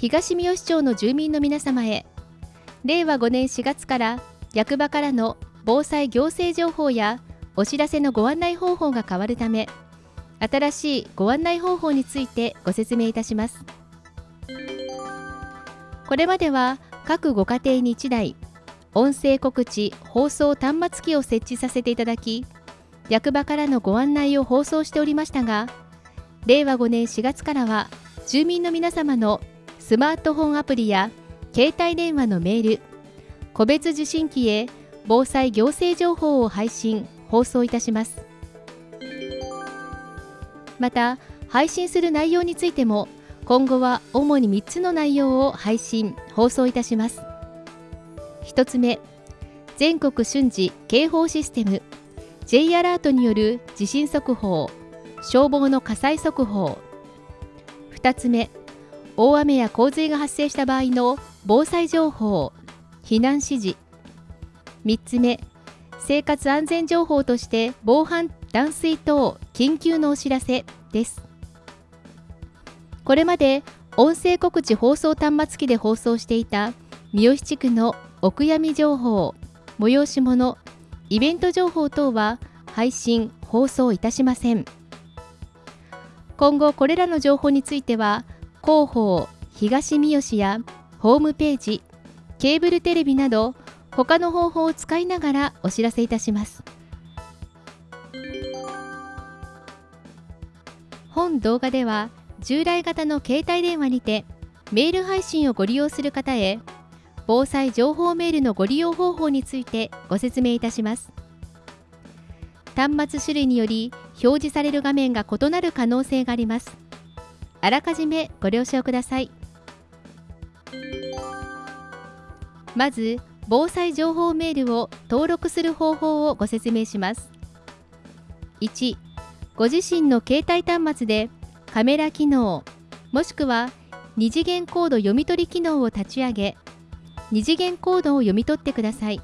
東三好町の住民の皆様へ。令和5年4月から役場からの防災行政情報やお知らせのご案内方法が変わるため新しいご案内方法についてご説明いたします。これまでは各ご家庭に1台音声告知放送端末機を設置させていただき役場からのご案内を放送しておりましたが令和5年4月からは住民の皆様のスマートフォンアプリや携帯電話のメール個別受信機へ防災行政情報を配信放送いたします。また配信する内容についても今後は主に3つの内容を配信放送いたします。1つ目全国瞬時警報システム J アラートによる地震速報消防の火災速報。2つ目大雨や洪水が発生した場合の防災情報避難指示。3つ目生活安全情報として防犯断水等緊急のお知らせです。これまで音声告知放送端末機で放送していた三好地区のお悔やみ情報催し物イベント情報等は配信放送いたしません。今後これらの情報については広報東三好やホームページケーブルテレビなど他の方法を使いながらお知らせいたします。本動画では従来型の携帯電話にてメール配信をご利用する方へ防災情報メールのご利用方法についてご説明いたします。端末種類により表示される画面が異なる可能性があります。あらかじめご了承ください。まず防災情報メールを登録する方法をご説明します。1ご自身の携帯端末でカメラ機能もしくは二次元コード読み取り機能を立ち上げ二次元コードを読み取ってください。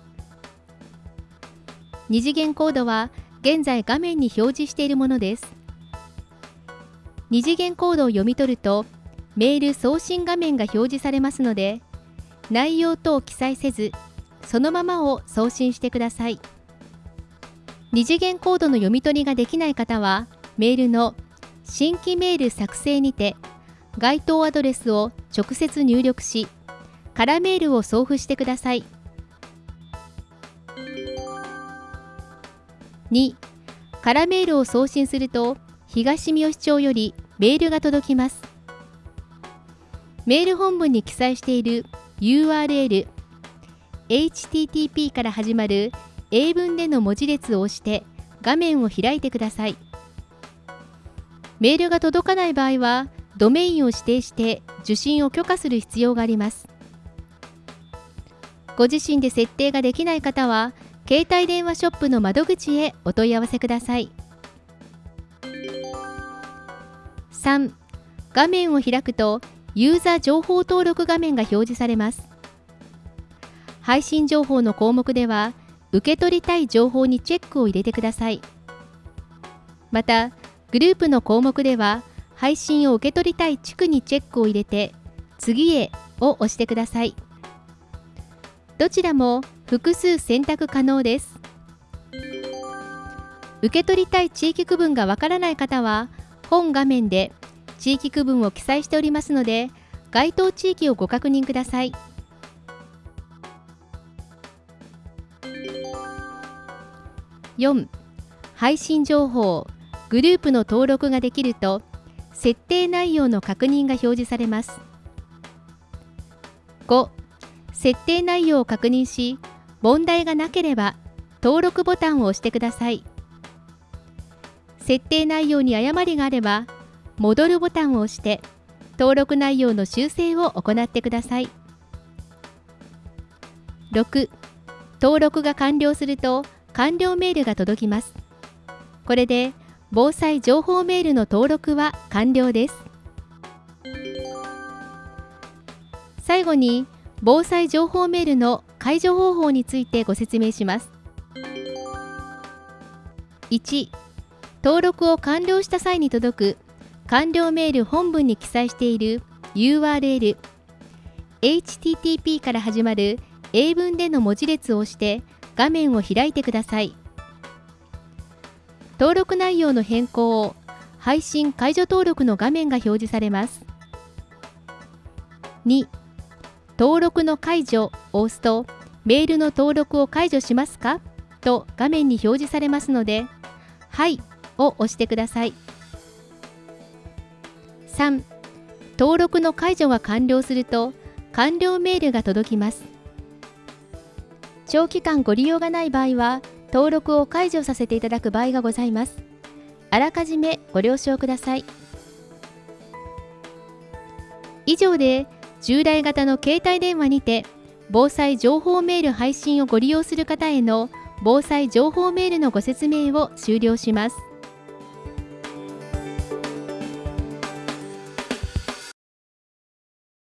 二次元コードは現在画面に表示しているものです。二次元コードを読み取るとメール送信画面が表示されますので内容等を記載せずそのままを送信してください。二次元コードの読み取りができない方はメールの新規メール作成にて該当アドレスを直接入力し空メールを送付してください。2空メールを送信すると東三好町よりメールが届きます。メール本文に記載している URL http から始まる英文での文字列を押して画面を開いてください。メールが届かない場合はドメインを指定して受信を許可する必要があります。ご自身で設定ができない方は携帯電話ショップの窓口へお問い合わせください。3画面を開くとユーザー情報登録画面が表示されます。配信情報の項目では受け取りたい情報にチェックを入れてください。またグループの項目では配信を受け取りたい地区にチェックを入れて次へを押してください。どちらも複数選択可能です。受け取りたい地域区分がわからない方は本画面で地域区分を記載しておりますので該当地域をご確認ください。4配信情報グループの登録ができると設定内容の確認が表示されます。5設定内容を確認し問題がなければ登録ボタンを押してください。設定内容に誤りがあれば戻るボタンを押して登録内容の修正を行ってください。6登録が完了すると完了メールが届きます。これで防災情報メールの登録は完了です。最後に防災情報メールの解除方法についてご説明します。1登録を完了した際に届く完了メール本文に記載している URL HTTP から始まる英文での文字列を押して画面を開いてください登録内容の変更を配信解除登録の画面が表示されます2登録の解除を押すとメールの登録を解除しますかと画面に表示されますのではいを押してください。3登録の解除が完了すると完了メールが届きます。長期間ご利用がない場合は登録を解除させていただく場合がございます。あらかじめご了承ください。以上で従来型の携帯電話にて防災情報メール配信をご利用する方への防災情報メールのご説明を終了します。